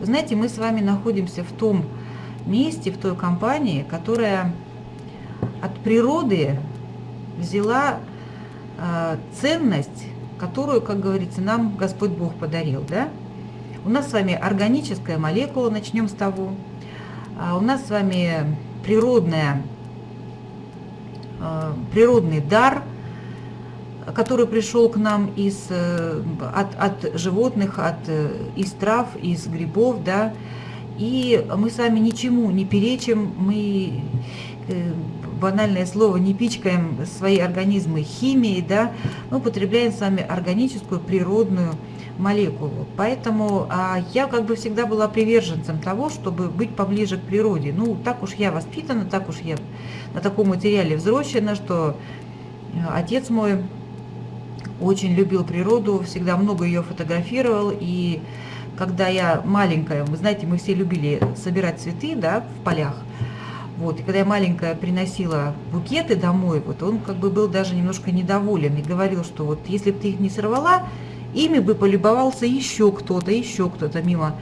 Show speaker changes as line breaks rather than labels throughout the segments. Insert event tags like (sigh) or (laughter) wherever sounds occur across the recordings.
знаете, мы с вами находимся в том месте, в той компании, которая от природы взяла э, ценность, которую, как говорится, нам Господь Бог подарил, да? У нас с вами органическая молекула, начнем с того. А у нас с вами природная, э, природный дар, который пришел к нам из, э, от, от животных, от, э, из трав, из грибов, да, и мы с вами ничему не перечим, мы банальное слово, не пичкаем свои организмы химией, да, мы употребляем с вами органическую, природную молекулу. Поэтому а, я как бы всегда была приверженцем того, чтобы быть поближе к природе. Ну, так уж я воспитана, так уж я на таком материале взросшена, что э, отец мой очень любил природу, всегда много ее фотографировал. И когда я маленькая, вы знаете, мы все любили собирать цветы да, в полях, вот, и когда я маленькая приносила букеты домой, вот он как бы был даже немножко недоволен и говорил, что вот если бы ты их не сорвала, ими бы полюбовался еще кто-то, еще кто-то мимо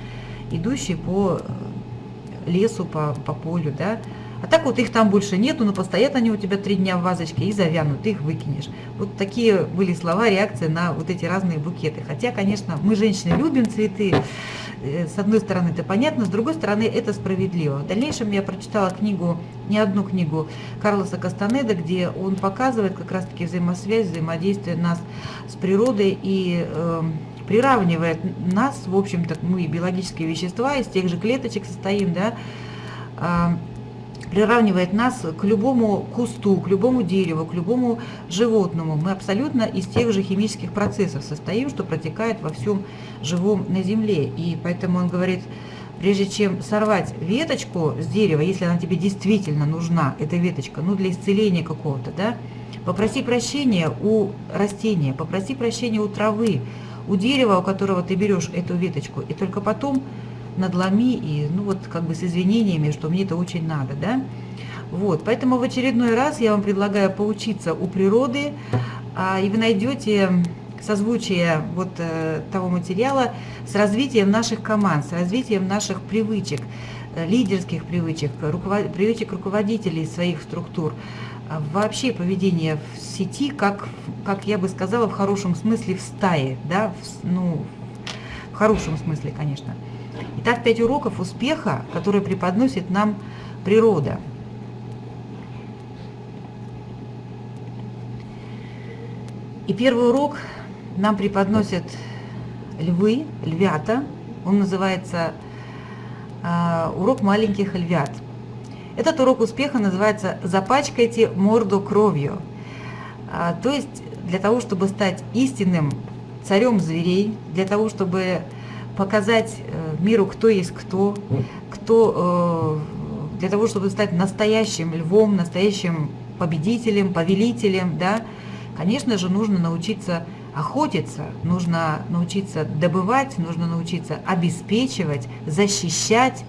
идущий по э, лесу, по, по полю, да. А так вот их там больше нету, но постоят они у тебя три дня в вазочке и завянут, их выкинешь. Вот такие были слова, реакции на вот эти разные букеты. Хотя, конечно, мы, женщины, любим цветы, Э, с одной стороны это понятно, с другой стороны это справедливо. В дальнейшем я прочитала книгу, не одну книгу Карлоса Кастанеда, где он показывает как раз-таки взаимосвязь, взаимодействие нас с природой и э, приравнивает нас, в общем-то, мы биологические вещества, из тех же клеточек состоим, да, э, приравнивает нас к любому кусту, к любому дереву, к любому животному. Мы абсолютно из тех же химических процессов состоим, что протекает во всем живом на Земле. И поэтому он говорит, прежде чем сорвать веточку с дерева, если она тебе действительно нужна, эта веточка, ну для исцеления какого-то, да, попроси прощения у растения, попроси прощения у травы, у дерева, у которого ты берешь эту веточку, и только потом надломи и, ну вот, как бы с извинениями, что мне это очень надо, да. Вот, поэтому в очередной раз я вам предлагаю поучиться у природы, а, и вы найдете созвучие вот э, того материала с развитием наших команд, с развитием наших привычек, э, лидерских привычек, руковод... привычек руководителей своих структур, а вообще поведение в сети, как, как я бы сказала, в хорошем смысле в стае, да, в, ну, в хорошем смысле, конечно. Итак, пять уроков успеха, которые преподносит нам природа. И первый урок нам преподносят львы, львята. Он называется э, «Урок маленьких львят». Этот урок успеха называется «Запачкайте морду кровью». А, то есть для того, чтобы стать истинным царем зверей, для того, чтобы показать э, миру, кто есть кто, кто э, для того, чтобы стать настоящим львом, настоящим победителем, повелителем, да, конечно же, нужно научиться охотиться, нужно научиться добывать, нужно научиться обеспечивать, защищать.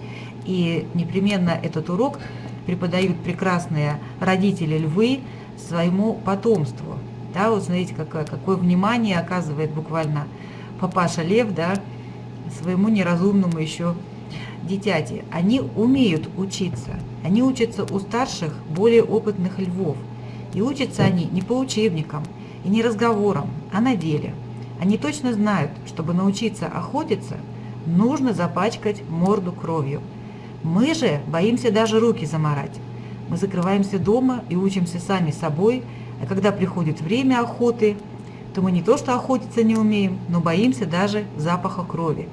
И непременно этот урок преподают прекрасные родители львы своему потомству. Да, вот смотрите, какое, какое внимание оказывает буквально папаша лев, да, своему неразумному еще дитяти. Они умеют учиться. Они учатся у старших, более опытных львов. И учатся они не по учебникам и не разговорам, а на деле. Они точно знают, чтобы научиться охотиться, нужно запачкать морду кровью. Мы же боимся даже руки заморать. Мы закрываемся дома и учимся сами собой, а когда приходит время охоты, то мы не то что охотиться не умеем, но боимся даже запаха крови.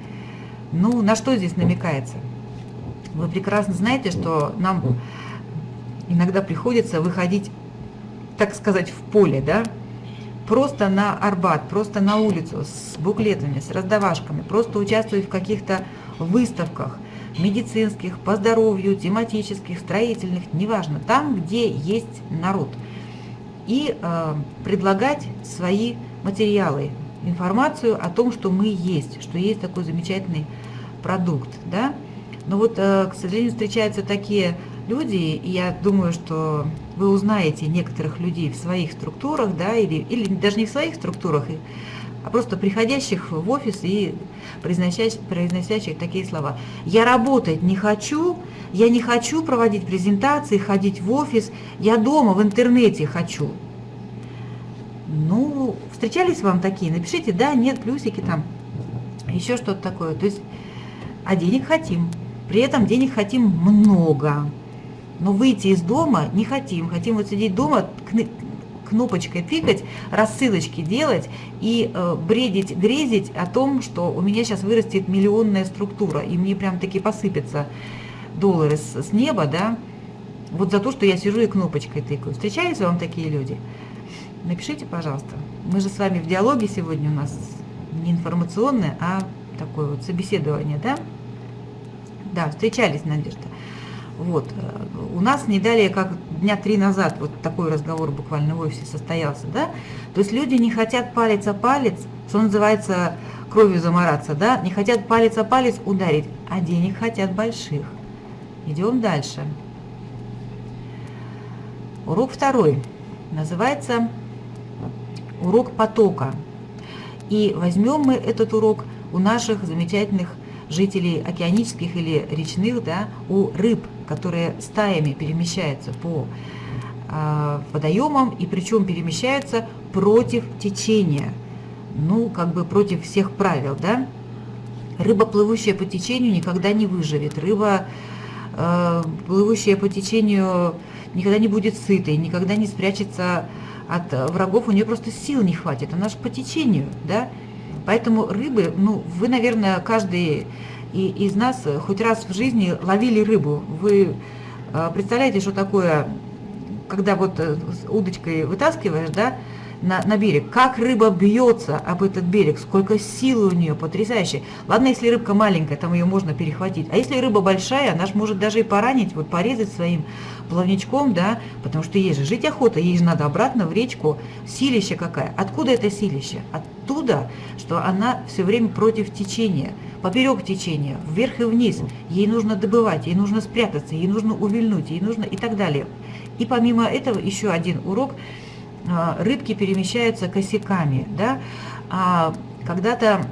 Ну, на что здесь намекается? Вы прекрасно знаете, что нам иногда приходится выходить, так сказать, в поле, да, просто на Арбат, просто на улицу с буклетами, с раздавашками, просто участвовать в каких-то выставках медицинских, по здоровью, тематических, строительных, неважно, там, где есть народ. И э, предлагать свои материалы, информацию о том, что мы есть, что есть такой замечательный продукт, да. Но вот, э, к сожалению, встречаются такие люди, и я думаю, что вы узнаете некоторых людей в своих структурах, да, или, или даже не в своих структурах, а просто приходящих в офис и произносящих, произносящих такие слова. Я работать не хочу, я не хочу проводить презентации, ходить в офис, я дома в интернете хочу. Ну, встречались вам такие? Напишите да, нет, плюсики там, еще что-то такое. То есть, а денег хотим. При этом денег хотим много. Но выйти из дома не хотим. Хотим вот сидеть дома, кнопочкой тыкать, рассылочки делать и э, бредить, грезить о том, что у меня сейчас вырастет миллионная структура, и мне прям таки посыпятся доллары с, с неба, да, вот за то, что я сижу и кнопочкой тыкаю. Встречаются вам такие люди? Напишите, пожалуйста. Мы же с вами в диалоге сегодня у нас не информационное, а такое вот собеседование, да? Да, встречались, Надежда. Вот. У нас не далее, как дня три назад, вот такой разговор буквально в офисе состоялся, да? То есть люди не хотят палец о палец, что называется, кровью замораться, да? Не хотят палец о палец ударить, а денег хотят больших. Идем дальше. Урок второй. Называется урок потока. И возьмем мы этот урок у наших замечательных жителей океанических или речных, да, у рыб, которые стаями перемещаются по э, водоемам, и причем перемещаются против течения, ну, как бы против всех правил, да. Рыба, плывущая по течению, никогда не выживет. Рыба, э, плывущая по течению, никогда не будет сытой, никогда не спрячется от врагов, у нее просто сил не хватит, она же по течению, да. Поэтому рыбы, ну, вы, наверное, каждый из нас хоть раз в жизни ловили рыбу. Вы э, представляете, что такое, когда вот э, удочкой вытаскиваешь, да, на, на берег, как рыба бьется об этот берег, сколько силы у нее, потрясающе. Ладно, если рыбка маленькая, там ее можно перехватить, а если рыба большая, она же может даже и поранить, вот порезать своим плавничком, да, потому что ей же жить охота, ей же надо обратно в речку. Силище какая? Откуда это силище? Оттуда, что она все время против течения, поперек течения, вверх и вниз. Ей нужно добывать, ей нужно спрятаться, ей нужно увильнуть, ей нужно и так далее. И помимо этого еще один урок. А, рыбки перемещаются косяками, да. А когда-то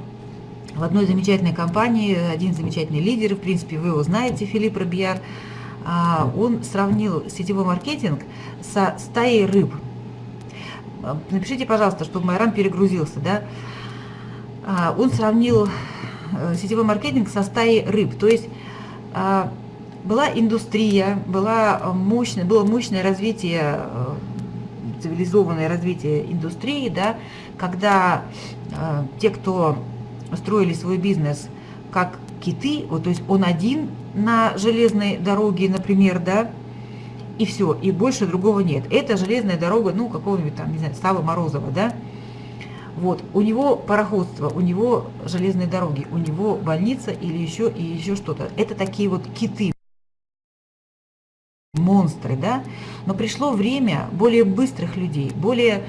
в одной замечательной компании один замечательный лидер, в принципе, вы его знаете, Филипп Робьяр, а, он сравнил сетевой маркетинг со стаей рыб. Напишите, пожалуйста, чтобы Майрам перегрузился, да. А, он сравнил э, сетевой маркетинг со стаей рыб, то есть а, была индустрия, была мощное, было мощное развитие, э, цивилизованное развитие индустрии, да, когда э, те, кто строили свой бизнес как киты, вот, то есть он один на железной дороге, например, да, и все, и больше другого нет. Это железная дорога, ну, какого-нибудь там, не знаю, Савы Морозова, да, вот, у него пароходство, у него железные дороги, у него больница или еще, и еще что-то. Это такие вот киты, монстры, да, но пришло время более быстрых людей, более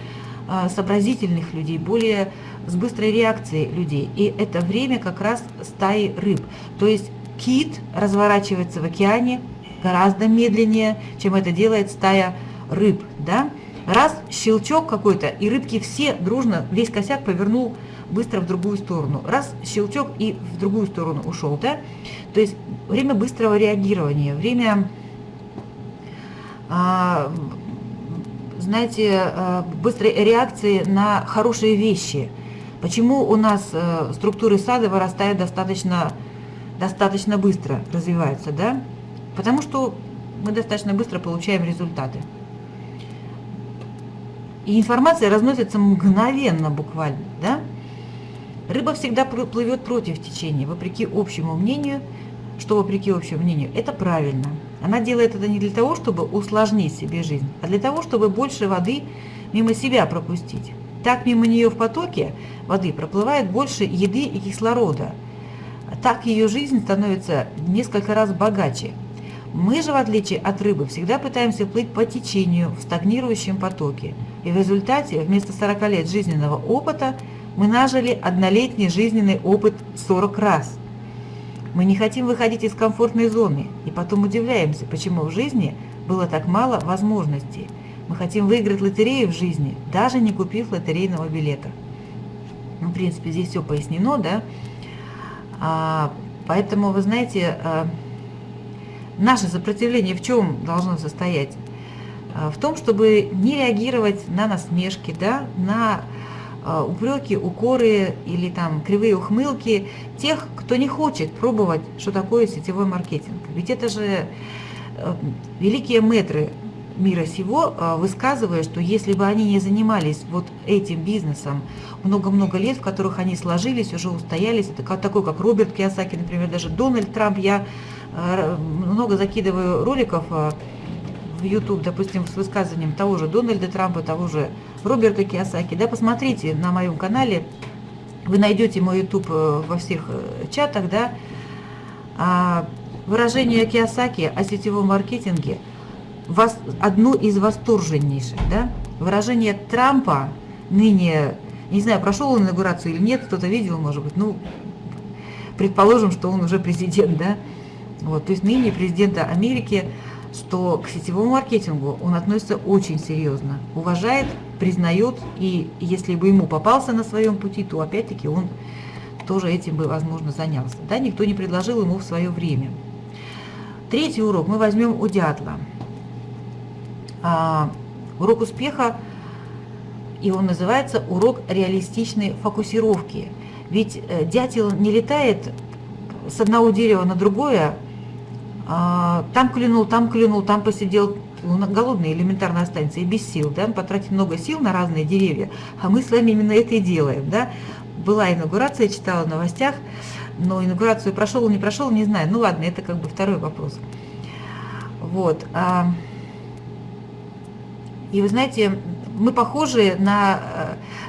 э, сообразительных людей, более с быстрой реакцией людей. И это время как раз стаи рыб. То есть кит разворачивается в океане гораздо медленнее, чем это делает стая рыб. Да? Раз щелчок какой-то, и рыбки все дружно, весь косяк повернул быстро в другую сторону. Раз щелчок и в другую сторону ушел. Да? То есть время быстрого реагирования, время, а, знаете, а, быстрой реакции на хорошие вещи. Почему у нас а, структуры сада вырастают достаточно достаточно быстро развиваются, да? Потому что мы достаточно быстро получаем результаты. И информация разносится мгновенно буквально, да? Рыба всегда плывет против течения, вопреки общему мнению, что вопреки общему мнению, это правильно. Она делает это не для того, чтобы усложнить себе жизнь, а для того, чтобы больше воды мимо себя пропустить. Так мимо нее в потоке воды проплывает больше еды и кислорода – так ее жизнь становится несколько раз богаче. Мы же, в отличие от рыбы, всегда пытаемся плыть по течению в стагнирующем потоке. И в результате вместо 40 лет жизненного опыта мы нажили однолетний жизненный опыт 40 раз. Мы не хотим выходить из комфортной зоны и потом удивляемся, почему в жизни было так мало возможностей. Мы хотим выиграть лотерею в жизни, даже не купив лотерейного билета. Ну, в принципе, здесь все пояснено, да. А, поэтому, вы знаете, а, наше сопротивление в чем должно состоять? А, в том, чтобы не реагировать на насмешки, да, на упреки, укоры или там кривые ухмылки тех, кто не хочет пробовать, что такое сетевой маркетинг. Ведь это же э, великие метры мира сего, а, высказывая, что если бы они не занимались вот этим бизнесом много-много лет, в которых они сложились, уже устоялись, это такой, как Роберт Киосаки, например, даже Дональд Трамп, я много закидываю роликов в YouTube, допустим, с высказыванием того же Дональда Трампа, того же Роберта Киосаки, да, посмотрите на моем канале, вы найдете мой YouTube э, во всех э, чатах, да, выражение Киосаки о сетевом маркетинге – вас, одну из восторженнейших, да, выражение Трампа, ныне, не знаю, прошел он инаугурацию или нет, кто-то видел, может быть, ну, предположим, что он уже президент, да, вот, то есть ныне президента Америки, что к сетевому маркетингу он относится очень серьезно, уважает, признает, и если бы ему попался на своем пути, то опять-таки он тоже этим бы, возможно, занялся. Да, никто не предложил ему в свое время. Третий урок мы возьмем у дятла – а, урок успеха, и он называется урок реалистичной фокусировки. Ведь э, дятел не летает с одного дерева на другое, там клюнул, там клюнул, там посидел, голодный элементарно останется и без сил, да, потратить много сил на разные деревья, а мы с вами именно это и делаем, да. Была инаугурация, читала в новостях, но инаугурацию прошел, не прошел, не знаю, ну ладно, это как бы второй вопрос. Вот. А, и вы знаете, мы похожи на...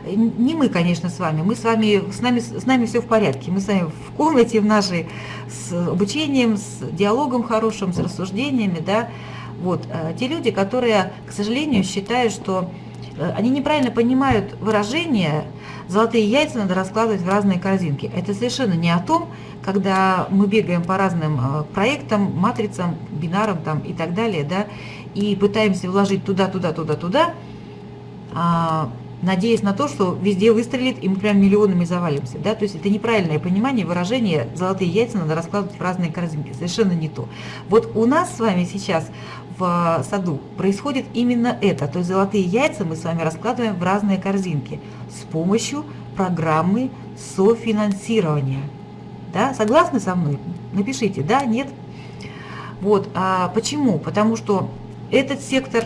Э, не мы, конечно, с вами. Мы с вами, с нами, с нами все в порядке. Мы с вами в комнате в нашей с обучением, с диалогом хорошим, с рассуждениями, да. Вот. Э, те люди, которые, к сожалению, считают, что э, они неправильно понимают выражение «золотые яйца надо раскладывать в разные корзинки». Это совершенно не о том, когда мы бегаем по разным проектам, матрицам, бинарам там, и так далее, да, и пытаемся вложить туда, туда, туда, туда, надеясь на то, что везде выстрелит, и мы прям миллионами завалимся. Да? То есть это неправильное понимание, выражение «золотые яйца надо раскладывать в разные корзинки». Совершенно не то. Вот у нас с вами сейчас в саду происходит именно это. То есть золотые яйца мы с вами раскладываем в разные корзинки с помощью программы софинансирования. Да? Согласны со мной? Напишите «да», «нет». Вот. А почему? Потому что этот сектор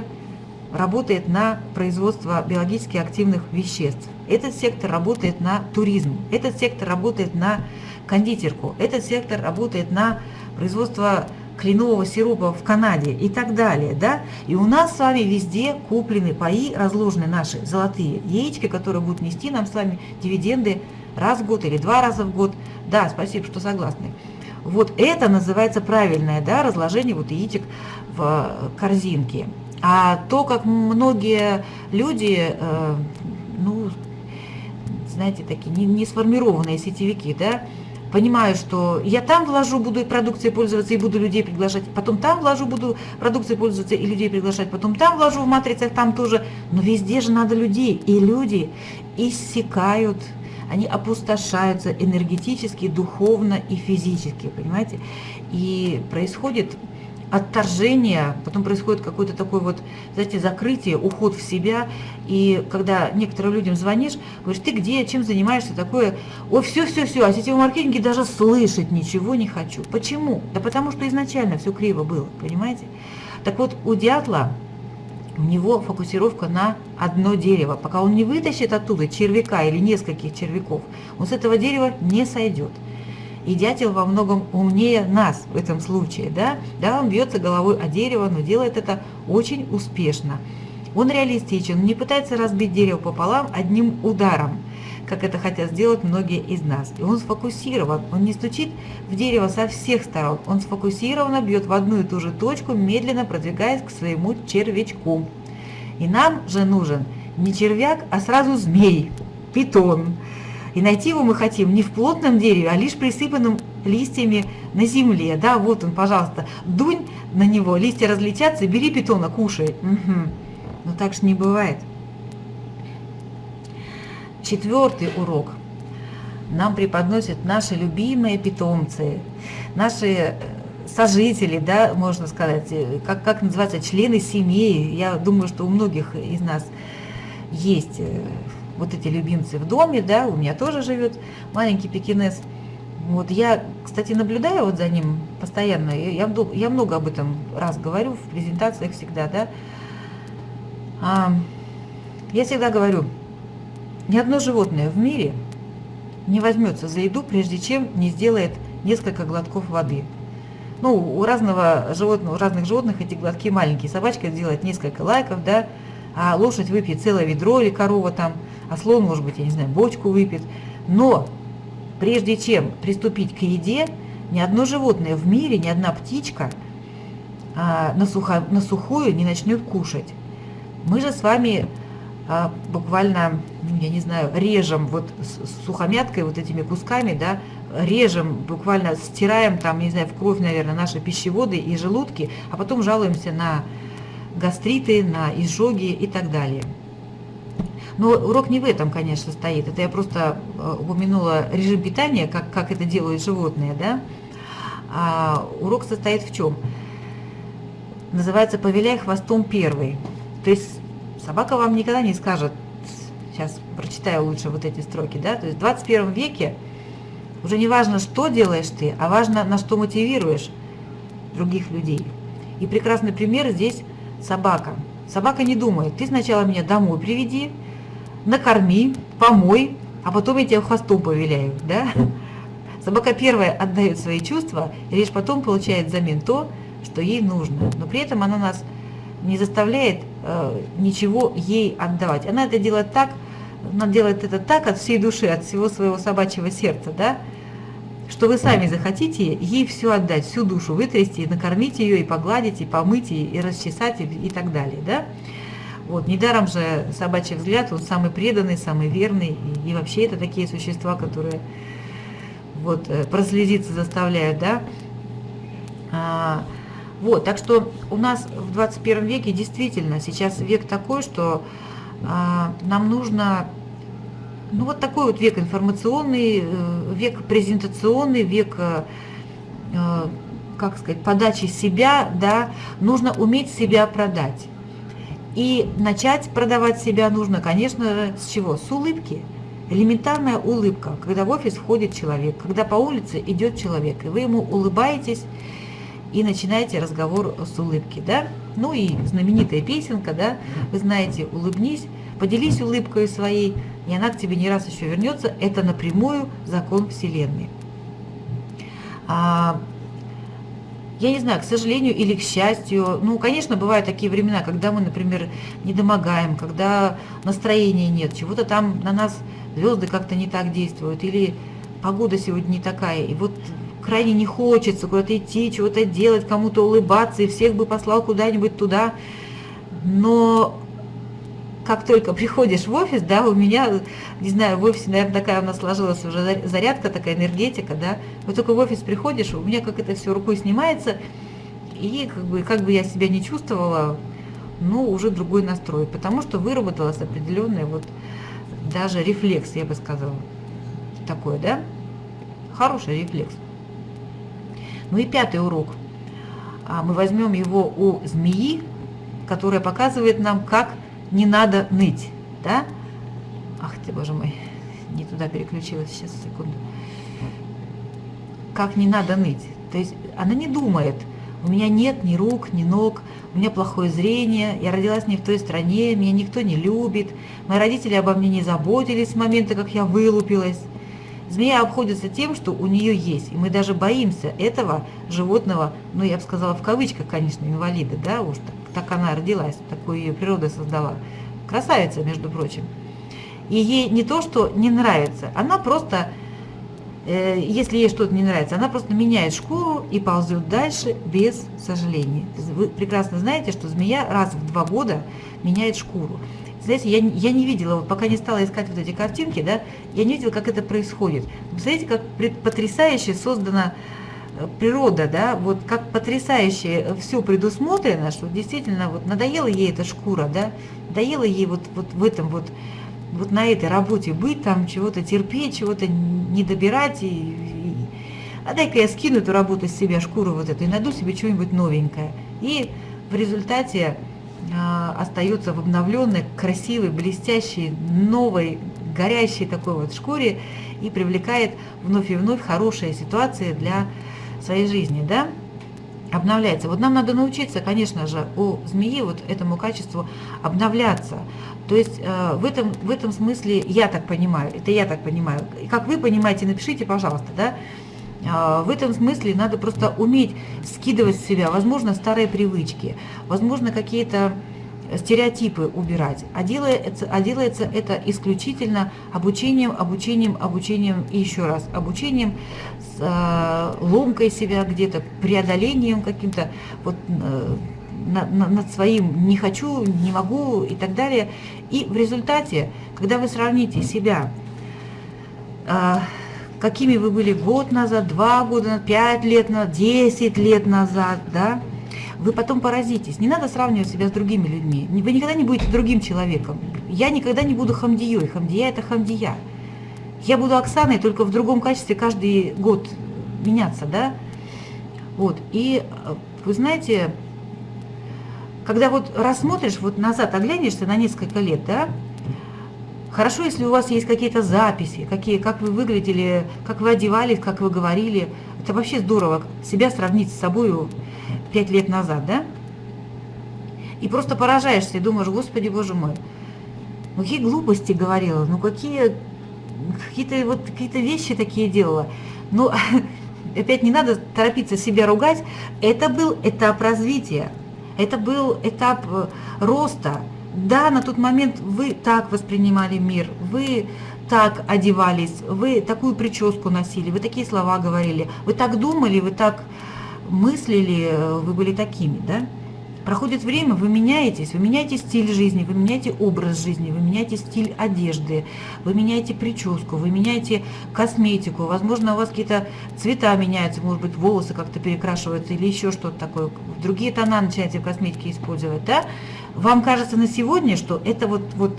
работает на производство биологически активных веществ. Этот сектор работает на туризм. Этот сектор работает на кондитерку. Этот сектор работает на производство кленового сиропа в Канаде и так далее. Да? И у нас с вами везде куплены паи, разложены наши золотые яички, которые будут нести нам с вами дивиденды раз в год или два раза в год. Да, спасибо, что согласны. Вот это называется правильное да, разложение вот яичек в корзинке. А то, как многие люди, э, ну, знаете, такие не, не сформированные сетевики, да, понимаю, что я там вложу, буду продукцией пользоваться и буду людей приглашать, потом там вложу, буду продукцией пользоваться и людей приглашать, потом там вложу в матрицах, там тоже, но везде же надо людей, и люди иссякают они опустошаются энергетически, духовно и физически, понимаете? И происходит отторжение, потом происходит какое-то такое вот, знаете, закрытие, уход в себя. И когда некоторым людям звонишь, говоришь, ты где, чем занимаешься, такое, ой, все-все-все, о сетевом маркетинге даже слышать ничего не хочу. Почему? Да потому что изначально все криво было, понимаете? Так вот, у дятла у него фокусировка на одно дерево. Пока он не вытащит оттуда червяка или нескольких червяков, он с этого дерева не сойдет. И дятел во многом умнее нас в этом случае. Да, да он бьется головой о дерево, но делает это очень успешно. Он реалистичен, не пытается разбить дерево пополам одним ударом – как это хотят сделать многие из нас. И он сфокусирован, он не стучит в дерево со всех сторон, он сфокусированно бьет в одну и ту же точку, медленно продвигаясь к своему червячку. И нам же нужен не червяк, а сразу змей, питон. И найти его мы хотим не в плотном дереве, а лишь присыпанным листьями на земле. Да, вот он, пожалуйста, дунь на него, листья разлетятся, бери питона, кушай. Угу. Но так же не бывает. Четвертый урок нам преподносят наши любимые питомцы, наши э, сожители, да, можно сказать, э, как, как называется, члены семьи. Я думаю, что у многих из нас есть э, вот эти любимцы в доме, да, у меня тоже живет маленький пекинес. Вот я, кстати, наблюдаю вот за ним постоянно, я, я много об этом раз говорю в презентациях всегда, да. А, я всегда говорю, ни одно животное в мире не возьмется за еду, прежде чем не сделает несколько глотков воды. Ну, у разного животного, у разных животных эти глотки маленькие. Собачка сделает несколько лайков, да, а лошадь выпьет целое ведро или корова там, а слон, может быть, я не знаю, бочку выпьет. Но прежде чем приступить к еде, ни одно животное в мире, ни одна птичка а, на, сухо, на сухую не начнет кушать. Мы же с вами а, буквально, ну, я не знаю, режем вот с сухомяткой, вот этими кусками, да, режем, буквально стираем там, не знаю, в кровь, наверное, наши пищеводы и желудки, а потом жалуемся на гастриты, на изжоги и так далее. Но урок не в этом, конечно, стоит. Это я просто э, упомянула режим питания, как, как это делают животные, да. А урок состоит в чем? Называется «Повеляй хвостом первый». То есть собака вам никогда не скажет, сейчас прочитаю лучше вот эти строки, да, то есть в 21 веке уже не важно, что делаешь ты, а важно, на что мотивируешь других людей. И прекрасный пример здесь собака. Собака не думает, ты сначала меня домой приведи, накорми, помой, а потом я тебя хвостом повеляю, да? Собака первая отдает свои чувства, и лишь потом получает взамен то, что ей нужно. Но при этом она нас не заставляет э, ничего ей отдавать. Она это делает так, она делает это так от всей души, от всего своего собачьего сердца, да, что вы сами захотите ей все отдать, всю душу вытрясти, накормить ее, и погладить, и помыть, и, и расчесать, и, и так далее, да. Вот, недаром же собачий взгляд, он самый преданный, самый верный, и, и вообще это такие существа, которые вот э, прослезиться заставляют, да. А, вот, так что у нас в 21 веке действительно сейчас век такой, что а, нам нужно, ну вот такой вот век информационный, э, век презентационный, век, э, э, как сказать, подачи себя, да, нужно уметь себя продать. И начать продавать себя нужно, конечно, с чего? С улыбки. Элементарная улыбка, когда в офис входит человек, когда по улице идет человек, и вы ему улыбаетесь, и начинаете разговор с улыбки, да? Ну и знаменитая песенка, да, вы знаете, улыбнись, поделись улыбкой своей, и она к тебе не раз еще вернется. Это напрямую закон Вселенной. А, я не знаю, к сожалению или к счастью, ну, конечно, бывают такие времена, когда мы, например, не домогаем, когда настроения нет, чего-то там на нас звезды как-то не так действуют, или погода сегодня не такая, и вот крайне не хочется куда-то идти, чего-то делать, кому-то улыбаться, и всех бы послал куда-нибудь туда. Но как только приходишь в офис, да, у меня, не знаю, в офисе, наверное, такая у нас сложилась уже зарядка, такая энергетика, да, вот только в офис приходишь, у меня как это все рукой снимается, и как бы, как бы я себя не чувствовала, ну, уже другой настрой, потому что выработалась определенный вот даже рефлекс, я бы сказала, такой, да, хороший рефлекс. Ну и пятый урок. А, мы возьмем его у змеи, которая показывает нам, как не надо ныть. Да? Ах ты, боже мой, не туда переключилась, сейчас, секунду. Как не надо ныть. То есть она не думает, у меня нет ни рук, ни ног, у меня плохое зрение, я родилась не в той стране, меня никто не любит, мои родители обо мне не заботились с момента, как я вылупилась. Змея обходится тем, что у нее есть, и мы даже боимся этого животного, ну, я бы сказала, в кавычках, конечно, инвалида, да, уж так, так она родилась, такую ее природа создала. Красавица, между прочим. И ей не то, что не нравится, она просто, э, если ей что-то не нравится, она просто меняет шкуру и ползет дальше без сожаления. Вы прекрасно знаете, что змея раз в два года меняет шкуру. Знаете, я, я не видела, вот пока не стала искать вот эти картинки, да, я не видела, как это происходит. Представляете, как потрясающе создана э, природа, да, вот как потрясающе все предусмотрено, что действительно вот надоела ей эта шкура, да, надоела ей вот, вот в этом вот вот на этой работе быть, там чего-то терпеть, чего-то не добирать, и, и а дай-ка я скину эту работу с себя, шкуру вот эту, и найду себе что-нибудь новенькое. И в результате а, остается в обновленной, красивой, блестящей, новой, горящей такой вот шкуре и привлекает вновь и вновь хорошие ситуации для своей жизни, да, обновляется. Вот нам надо научиться, конечно же, у змеи вот этому качеству обновляться. То есть э, в, этом, в этом смысле я так понимаю, это я так понимаю. Как вы понимаете, напишите, пожалуйста, да, э, в этом смысле надо просто уметь скидывать с себя, возможно, старые привычки, возможно, какие-то стереотипы убирать, а делается, а делается это исключительно обучением, обучением, обучением и еще раз обучением, э, ломкой себя где-то, преодолением каким-то вот э, на, на, над своим не хочу, не могу и так далее. И в результате, когда вы сравните себя, э, какими вы были год назад, два года, пять лет назад, десять лет назад, да, вы потом поразитесь. Не надо сравнивать себя с другими людьми. Вы никогда не будете другим человеком. Я никогда не буду хамдией. Хамдия – это хамдия. Я буду Оксаной только в другом качестве каждый год меняться, да? Вот. И э, вы знаете, когда вот рассмотришь, вот назад оглянешься на несколько лет, да, Хорошо, если у вас есть какие-то записи, какие, как вы выглядели, как вы одевались, как вы говорили. Это вообще здорово, себя сравнить с собой пять лет назад, да? И просто поражаешься и думаешь, господи, боже мой, ну какие глупости говорила, ну какие какие-то вот какие-то вещи такие делала. Ну, (laughs) опять не надо торопиться себя ругать. Это был этап развития, это был этап э, роста. Да, на тот момент вы так воспринимали мир, вы так одевались, вы такую прическу носили, вы такие слова говорили, вы так думали, вы так мыслили, э, вы были такими, да? Проходит время, вы меняетесь, вы меняете стиль жизни, вы меняете образ жизни, вы меняете стиль одежды, вы меняете прическу, вы меняете косметику, возможно, у вас какие-то цвета меняются, может быть, волосы как-то перекрашиваются или еще что-то такое, другие тона начинаете в косметике использовать, да? Вам кажется на сегодня, что это вот, вот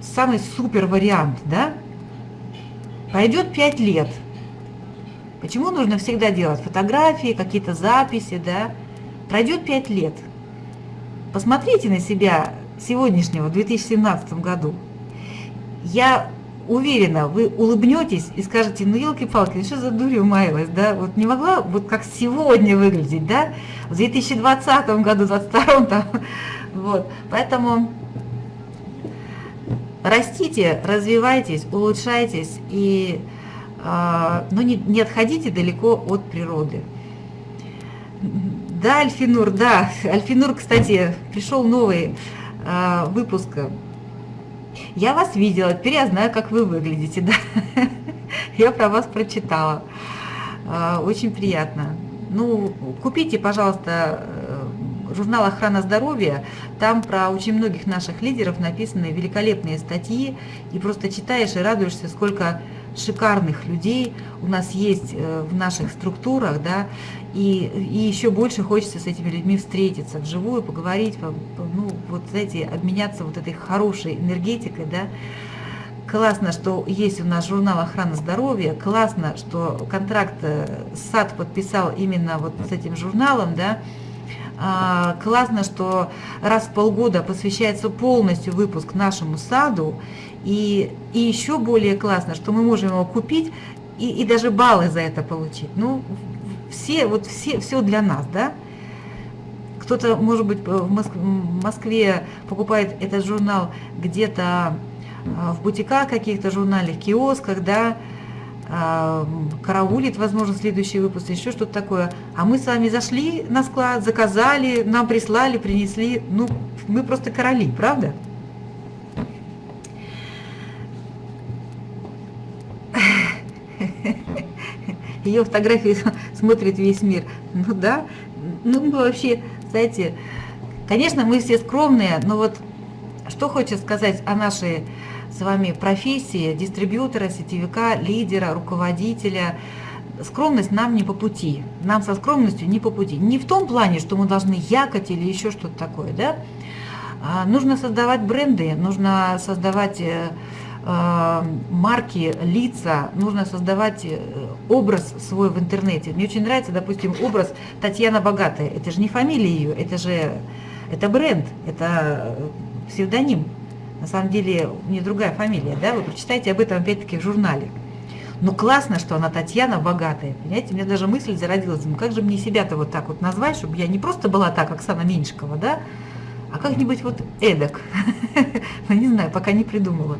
самый супер вариант, да? Пойдет 5 лет – Почему нужно всегда делать фотографии, какие-то записи, да? Пройдет 5 лет. Посмотрите на себя сегодняшнего, в 2017 году. Я уверена, вы улыбнетесь и скажете, ну елки-палки, что за дурью маялась, да? Вот не могла вот как сегодня выглядеть, да? В 2020 году, 2022 там, (laughs) вот. Поэтому растите, развивайтесь, улучшайтесь и а, но не, не отходите далеко от природы. Да, Альфинур, да. Альфинур, кстати, пришел новый э, выпуск. Я вас видела, теперь я знаю, как вы выглядите, (laughs) да. Я про вас прочитала. Э, очень приятно. Ну, купите, пожалуйста, журнал «Охрана здоровья». Там про очень многих наших лидеров написаны великолепные статьи. И просто читаешь и радуешься, сколько шикарных людей у нас есть э, в наших структурах, да, и, и еще больше хочется с этими людьми встретиться вживую, поговорить, ну, вот, знаете, обменяться вот этой хорошей энергетикой, да. Классно, что есть у нас журнал охраны здоровья, классно, что контракт э, САД подписал именно вот с этим журналом, да, а, классно, что раз в полгода посвящается полностью выпуск нашему саду, и, и еще более классно, что мы можем его купить и, и даже баллы за это получить. Ну, все, вот все, все для нас, да? Кто-то, может быть, в Москве покупает этот журнал где-то а, в бутиках каких-то журнальных, киосках, да, а, караулит, возможно, следующий выпуск, еще что-то такое. А мы с вами зашли на склад, заказали, нам прислали, принесли. Ну, мы просто короли, правда? Ее фотографии (laughs) смотрит весь мир. Ну да, ну мы вообще, знаете, конечно, мы все скромные, но вот что хочется сказать о нашей с вами профессии дистрибьютора, сетевика, лидера, руководителя. Скромность нам не по пути, нам со скромностью не по пути. Не в том плане, что мы должны якать или еще что-то такое, да. А нужно создавать бренды, нужно создавать э, марки, лица, нужно создавать э, образ свой в интернете. Мне очень нравится, допустим, образ Татьяна Богатая. Это же не фамилия ее, это же это бренд, это псевдоним. На самом деле у нее другая фамилия, да, вы прочитайте об этом опять-таки в журнале. Но классно, что она Татьяна богатая, понимаете? У меня даже мысль зародилась, ну как же мне себя-то вот так вот назвать, чтобы я не просто была так, Оксана Меньшикова, да, а как-нибудь вот эдак. (laughs) Ну, не знаю, пока не придумала.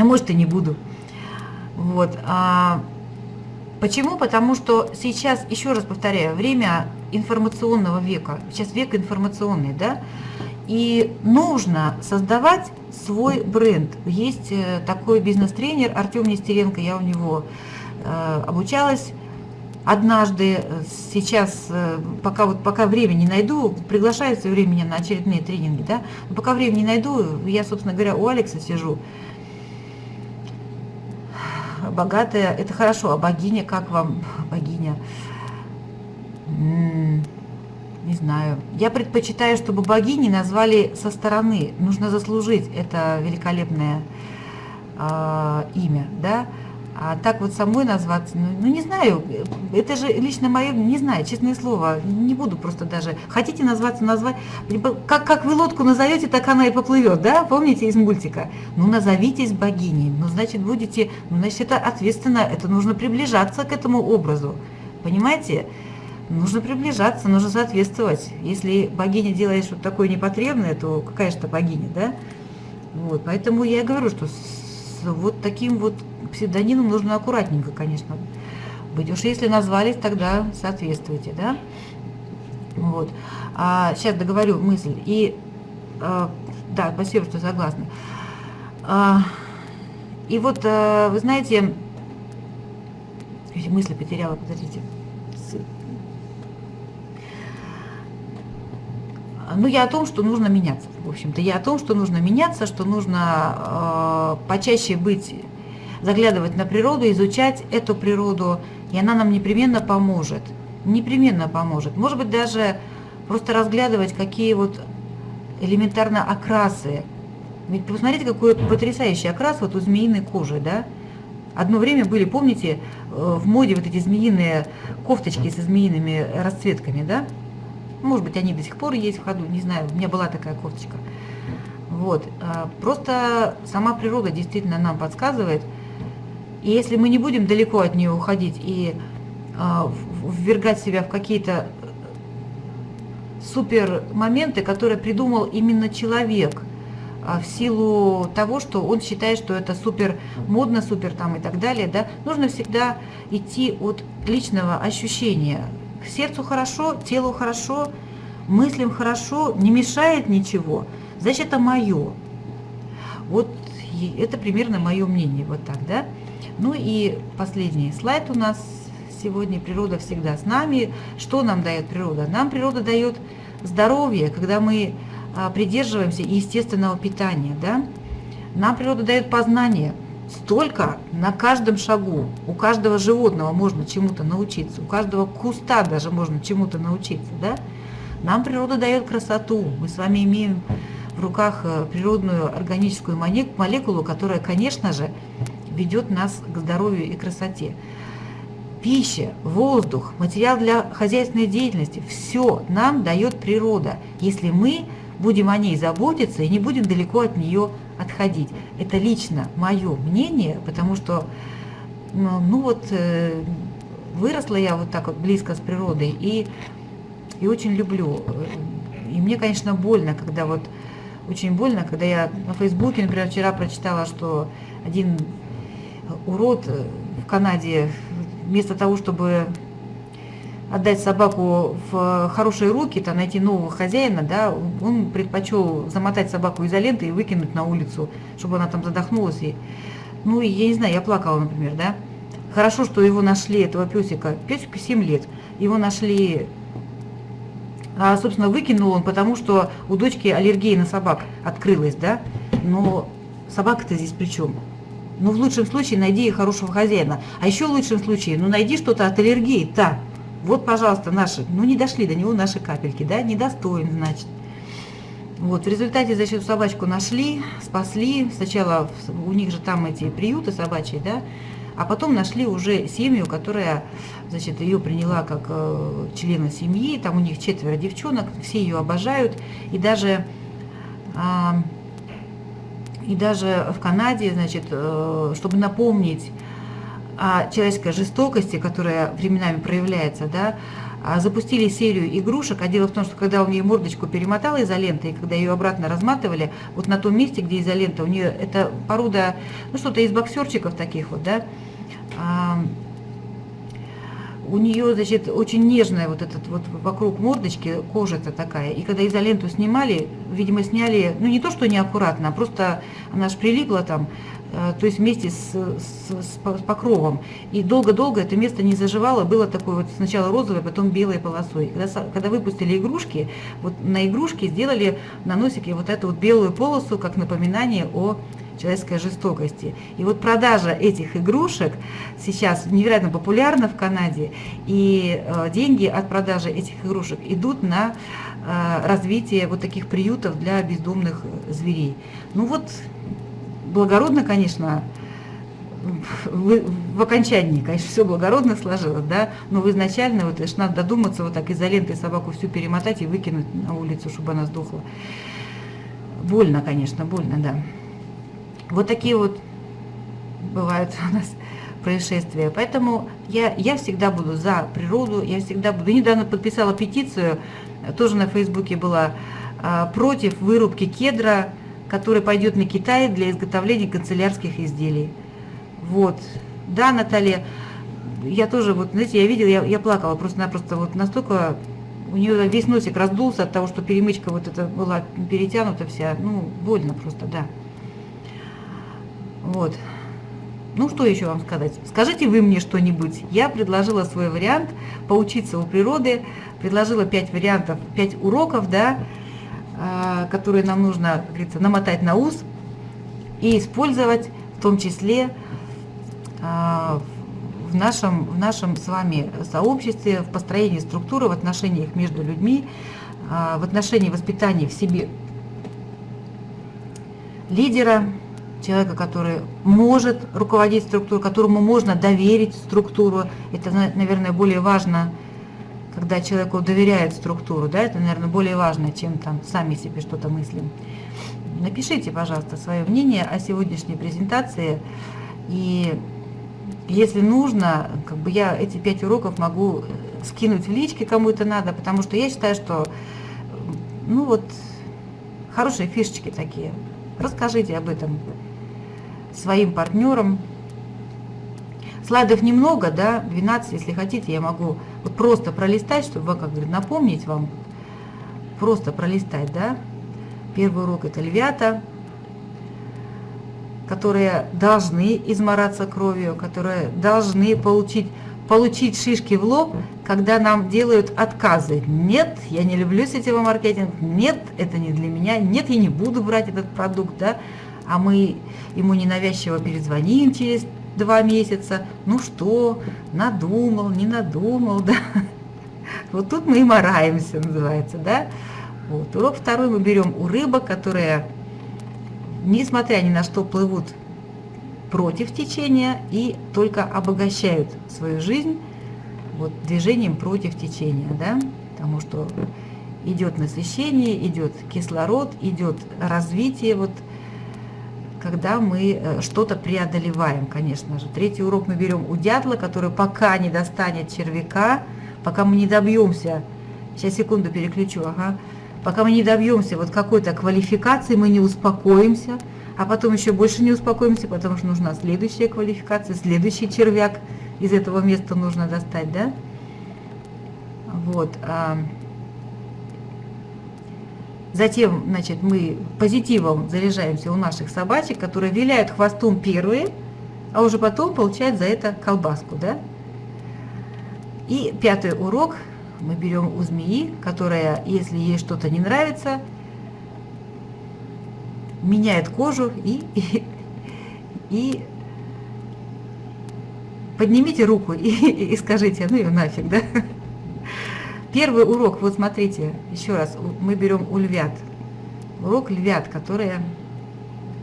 А может, и не буду. Вот. А почему? Потому что сейчас, еще раз повторяю, время информационного века. Сейчас век информационный, да? И нужно создавать свой бренд. Есть э, такой бизнес-тренер Артем Нестеренко, я у него э, обучалась однажды, сейчас, э, пока, вот, пока времени найду, приглашаю все время на очередные тренинги, да, пока времени найду, я, собственно говоря, у Алекса сижу, богатая, это хорошо, а богиня, как вам богиня? не знаю. Я предпочитаю, чтобы богини назвали со стороны. Нужно заслужить это великолепное э, имя, да. А так вот самой назваться, ну, ну не знаю, это же лично мое, не знаю, честное слово, не буду просто даже. Хотите назваться, назвать, как, как вы лодку назовете, так она и поплывет, да, помните из мультика? Ну назовитесь богиней, ну значит будете, ну значит это ответственно, это нужно приближаться к этому образу, понимаете? Нужно приближаться, нужно соответствовать. Если богиня делает что-то такое непотребное, то какая же это богиня, да? Вот, поэтому я говорю, что вот таким вот псевдонимом нужно аккуратненько, конечно, быть. Уж если назвались, тогда соответствуйте, да? Вот. А, сейчас договорю мысль. И, а, да, спасибо, что согласны. А, и вот, а, вы знаете, мысли потеряла, подождите. Ну, я о том, что нужно меняться, в общем-то. Я о том, что нужно меняться, что нужно э, почаще быть, заглядывать на природу, изучать эту природу, и она нам непременно поможет. Непременно поможет. Может быть, даже просто разглядывать, какие вот элементарно окрасы. Ведь посмотрите, какой потрясающий окрас вот у змеиной кожи, да? Одно время были, помните, э, в моде вот эти змеиные кофточки со змеиными расцветками, да? Может быть, они до сих пор есть в ходу, не знаю, у меня была такая кофточка. Вот. А, просто сама природа действительно нам подсказывает. И если мы не будем далеко от нее уходить и а, ввергать себя в какие-то супер моменты, которые придумал именно человек, а, в силу того, что он считает, что это супер модно, супер там и так далее, да, нужно всегда идти от личного ощущения, сердцу хорошо, телу хорошо, мыслям хорошо, не мешает ничего, значит, это мое. Вот это примерно мое мнение, вот так, да? Ну и последний слайд у нас сегодня. Природа всегда с нами. Что нам дает природа? Нам природа дает здоровье, когда мы а, придерживаемся естественного питания, да? Нам природа дает познание – столько на каждом шагу. У каждого животного можно чему-то научиться, у каждого куста даже можно чему-то научиться. Да? Нам природа дает красоту. Мы с вами имеем в руках э, природную органическую молекулу, которая, конечно же, ведет нас к здоровью и красоте. Пища, воздух, материал для хозяйственной деятельности – все нам дает природа, если мы будем о ней заботиться и не будем далеко от нее отходить. Это лично мое мнение, потому что, ну, вот, э, выросла я вот так вот близко с природой и, и очень люблю. И мне, конечно, больно, когда вот, очень больно, когда я на Фейсбуке, например, вчера прочитала, что один урод в Канаде вместо того, чтобы отдать собаку в хорошие руки, там, найти нового хозяина, да, он предпочел замотать собаку изолентой и выкинуть на улицу, чтобы она там задохнулась. И, ну, я не знаю, я плакала, например, да. Хорошо, что его нашли, этого песика. Песику 7 лет. Его нашли, а, собственно, выкинул он, потому что у дочки аллергия на собак открылась, да. Но собака-то здесь при чем? Ну, в лучшем случае найди хорошего хозяина. А еще в лучшем случае, ну, найди что-то от аллергии, та. Вот, пожалуйста, наши, ну не дошли до него наши капельки, да, недостоин, значит. Вот, в результате, значит, собачку нашли, спасли. Сначала у них же там эти приюты собачьи, да, а потом нашли уже семью, которая, значит, ее приняла как э, члена семьи. Там у них четверо девчонок, все ее обожают. И даже, э, и даже в Канаде, значит, э, чтобы напомнить о человеческой жестокости, которая временами проявляется, да, а, запустили серию игрушек, а дело в том, что когда у нее мордочку перемотала изолентой, и когда ее обратно разматывали, вот на том месте, где изолента, у нее это порода, ну что-то из боксерчиков таких вот, да, а, у нее, значит, очень нежная вот этот вот вокруг мордочки кожа-то такая. И когда изоленту снимали, видимо, сняли, ну не то, что неаккуратно, а просто она же прилипла там, Э, то есть вместе с, с, с покровом. И долго-долго это место не заживало, было такое вот сначала розовое, потом белой полосой. Когда, когда выпустили игрушки, вот на игрушке сделали на носике вот эту вот белую полосу, как напоминание о человеческой жестокости. И вот продажа этих игрушек сейчас невероятно популярна в Канаде, и э, деньги от продажи этих игрушек идут на э, развитие вот таких приютов для бездомных зверей. Ну вот благородно, конечно, в, в окончании, конечно, все благородно сложилось, да, но в изначально вот лишь надо додуматься вот так изолентой собаку всю перемотать и выкинуть на улицу, чтобы она сдохла. Больно, конечно, больно, да. Вот такие вот бывают у нас (laughs) происшествия. Поэтому я, я всегда буду за природу, я всегда буду. недавно подписала петицию, тоже на Фейсбуке была, а, против вырубки кедра который пойдет на Китай для изготовления канцелярских изделий. Вот. Да, Наталья, я тоже, вот, знаете, я видела, я, я плакала просто-напросто, вот настолько у нее весь носик раздулся от того, что перемычка вот эта была перетянута вся, ну, больно просто, да. Вот. Ну, что еще вам сказать? Скажите вы мне что-нибудь. Я предложила свой вариант поучиться у природы, предложила пять вариантов, пять уроков, да, а, которые нам нужно, как говорится, намотать на ус и использовать в том числе а, в нашем, в нашем с вами сообществе, в построении структуры, в отношениях между людьми, а, в отношении воспитания в себе лидера, человека, который может руководить структурой, которому можно доверить структуру. Это, наверное, более важно когда человеку доверяют структуру, да, это, наверное, более важно, чем там сами себе что-то мыслим. Напишите, пожалуйста, свое мнение о сегодняшней презентации. И если нужно, как бы я эти пять уроков могу скинуть в личке, кому это надо, потому что я считаю, что, ну вот, хорошие фишечки такие. Расскажите об этом своим партнерам, Слайдов немного, да, 12, если хотите, я могу вот просто пролистать, чтобы, как говорит, напомнить вам, просто пролистать, да. Первый урок это львята, которые должны измораться кровью, которые должны получить, получить шишки в лоб, когда нам делают отказы. Нет, я не люблю сетевой маркетинг, нет, это не для меня, нет, я не буду брать этот продукт, да, а мы ему ненавязчиво перезвоним через два месяца. Ну что, надумал, не надумал, (laughs) да. Вот тут мы и мораемся, называется, да. Вот. Урок второй мы берем у рыбок, которые, несмотря ни на что, плывут против течения и только обогащают свою жизнь вот, движением против течения, да, потому что идет насыщение, идет кислород, идет развитие вот когда мы э, что-то преодолеваем, конечно же. Третий урок мы берем у дятла, который пока не достанет червяка, пока мы не добьемся, сейчас секунду переключу, ага, пока мы не добьемся вот какой-то квалификации, мы не успокоимся, а потом еще больше не успокоимся, потому что нужна следующая квалификация, следующий червяк из этого места нужно достать, да? Вот. Затем, значит, мы позитивом заряжаемся у наших собачек, которые виляют хвостом первые, а уже потом получают за это колбаску, да? И пятый урок мы берем у змеи, которая, если ей что-то не нравится, меняет кожу и, и, (laughs) и поднимите руку и, и скажите, ну ее нафиг, да? (laughs) Первый урок, вот смотрите, еще раз, мы берем у львят. Урок львят, которые,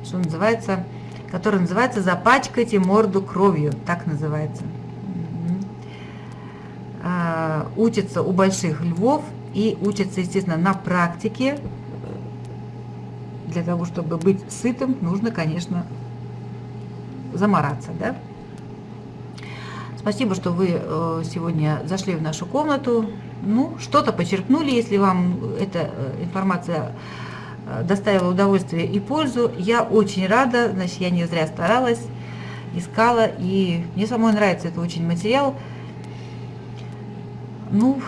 что называется, который называется «Запачкайте морду кровью», так называется. А, учатся у больших львов и учатся, естественно, на практике. Для того, чтобы быть сытым, нужно, конечно, замораться, да? Спасибо, что вы э, сегодня зашли в нашу комнату. Ну, что-то почерпнули, если вам эта э, информация э, доставила удовольствие и пользу. Я очень рада, значит, я не зря старалась, искала, и мне самой нравится это очень материал. Ну,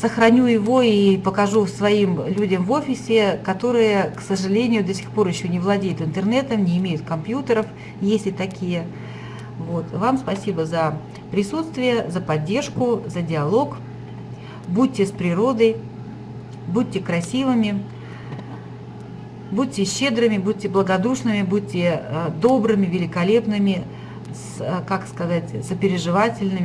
сохраню его и покажу своим людям в офисе, которые, к сожалению, до сих пор еще не владеют интернетом, не имеют компьютеров, есть и такие. Вот. Вам спасибо за присутствие, за поддержку, за диалог. Будьте с природой, будьте красивыми, будьте щедрыми, будьте благодушными, будьте э, добрыми, великолепными, э, как сказать, сопереживательными.